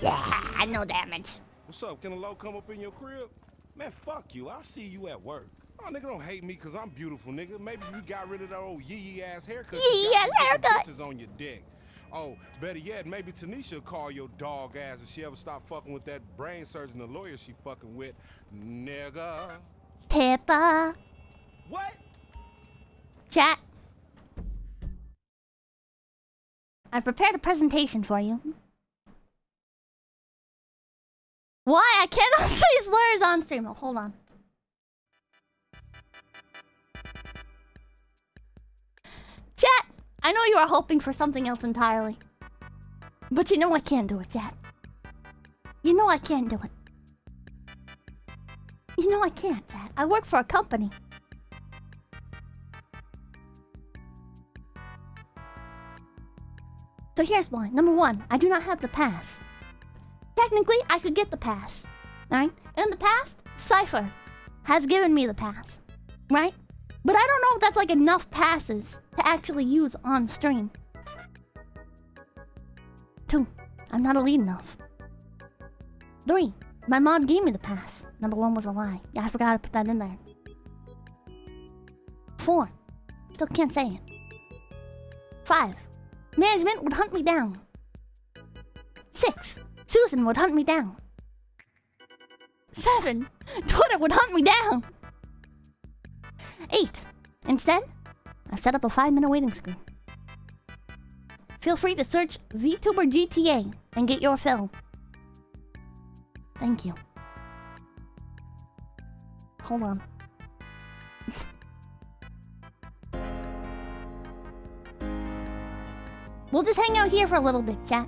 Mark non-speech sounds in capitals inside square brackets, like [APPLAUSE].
Yeah, no damage. What's up? Can a low come up in your crib? Man, fuck you. I'll see you at work. Oh, nigga, don't hate me because I'm beautiful, nigga. Maybe you got rid of that old yee-yee ass haircut. Yee you got ass haircut. Bitches on your dick. Oh, better yet, maybe Tanisha will call your dog ass if she ever stop fucking with that brain surgeon, the lawyer she fucking with. Nigga. Pippa. What? Chat. I prepared a presentation for you. Why? I cannot [LAUGHS] say slurs on stream. Oh, hold on. Chat, I know you are hoping for something else entirely. But you know I can't do it, chat. You know I can't do it. You know I can't, chat. I work for a company. So here's why. Number one, I do not have the pass. Technically, I could get the pass. Right? In the past, Cypher has given me the pass. Right? But I don't know if that's like enough passes to actually use on stream. Two, I'm not elite enough. Three, my mom gave me the pass. Number one was a lie. Yeah, I forgot to put that in there. Four, still can't say it. Five, management would hunt me down. Six, Susan would hunt me down. Seven, Twitter would hunt me down. Eight, instead, I've set up a five minute waiting screen. Feel free to search VTuber GTA and get your fill. Thank you. Hold on. [LAUGHS] we'll just hang out here for a little bit, chat.